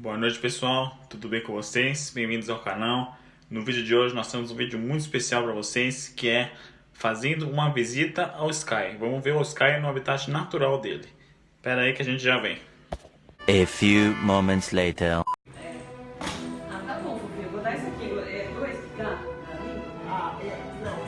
Boa noite pessoal, tudo bem com vocês? Bem-vindos ao canal. No vídeo de hoje nós temos um vídeo muito especial para vocês que é fazendo uma visita ao Sky. Vamos ver o Sky no habitat natural dele. Pera aí que a gente já vem. A few moments later. Ah, tá bom, vou dar isso aqui. É dois tá? explicar. Ah, é, não.